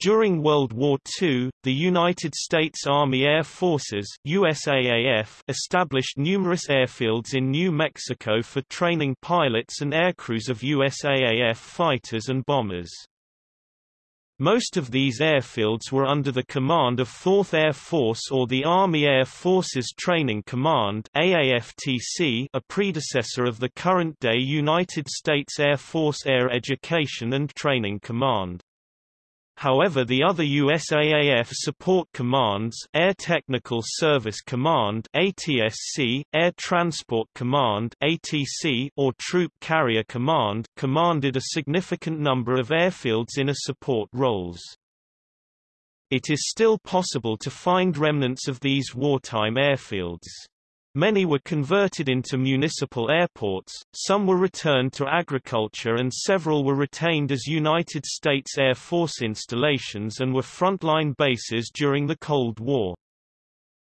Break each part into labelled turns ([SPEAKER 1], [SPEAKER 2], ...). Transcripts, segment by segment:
[SPEAKER 1] During World War II, the United States Army Air Forces USAAF established numerous airfields in New Mexico for training pilots and aircrews of USAAF fighters and bombers. Most of these airfields were under the command of 4th Air Force or the Army Air Forces Training Command AAFTC, a predecessor of the current-day United States Air Force Air Education and Training Command. However the other USAAF support commands Air Technical Service Command ATSC, Air Transport Command ATC, or Troop Carrier Command commanded a significant number of airfields in a support roles. It is still possible to find remnants of these wartime airfields. Many were converted into municipal airports, some were returned to agriculture and several were retained as United States Air Force installations and were frontline bases during the Cold War.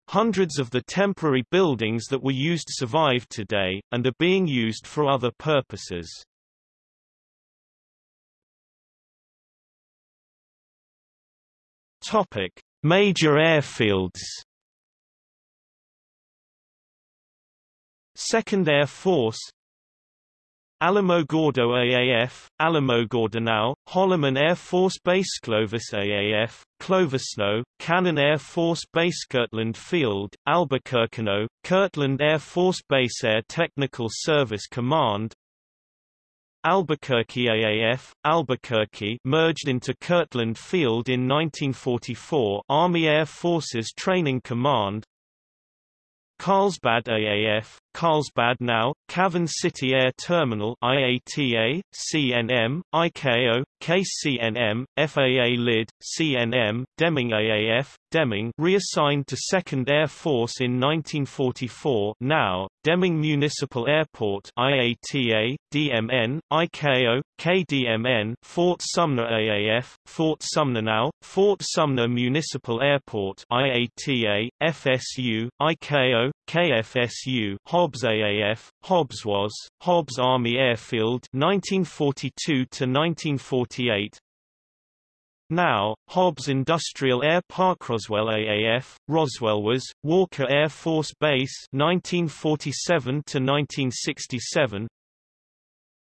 [SPEAKER 1] Hundreds of the temporary buildings that were used survive today, and are being used for other purposes. Major airfields 2nd Air Force. Alamogordo AAF, Alamogordo Holloman Air Force Base Clovis AAF, Clovisno, Cannon Air Force Base Kirtland Field, Albuquerqueno, Kirtland Air Force Base Air Technical Service Command. Albuquerque AAF, Albuquerque merged into Kirtland Field in 1944 Army Air Forces Training Command. Carlsbad AAF, Carlsbad now, Cavern City Air Terminal IATA, CNM, ICAO, KCNM, FAA LID, CNM, Deming AAF, Deming reassigned to 2nd Air Force in 1944 now, Deming Municipal Airport IATA, DMN, ICAO, KDMN Fort Sumner AAF, Fort Sumner now, Fort Sumner Municipal Airport IATA, FSU, ICAO, KFSU Hobbs AAF, Hobbs was, Hobbs Army Airfield 1942 to 1948 now, Hobbs Industrial Air Park Roswell AAF, Roswell was, Walker Air Force Base 1947 to 1967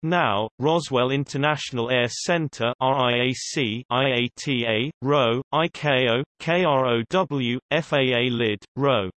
[SPEAKER 1] now, Roswell International Air Center RIAC, IATA, ROW, ICAO, KROW, FAA LID, ROW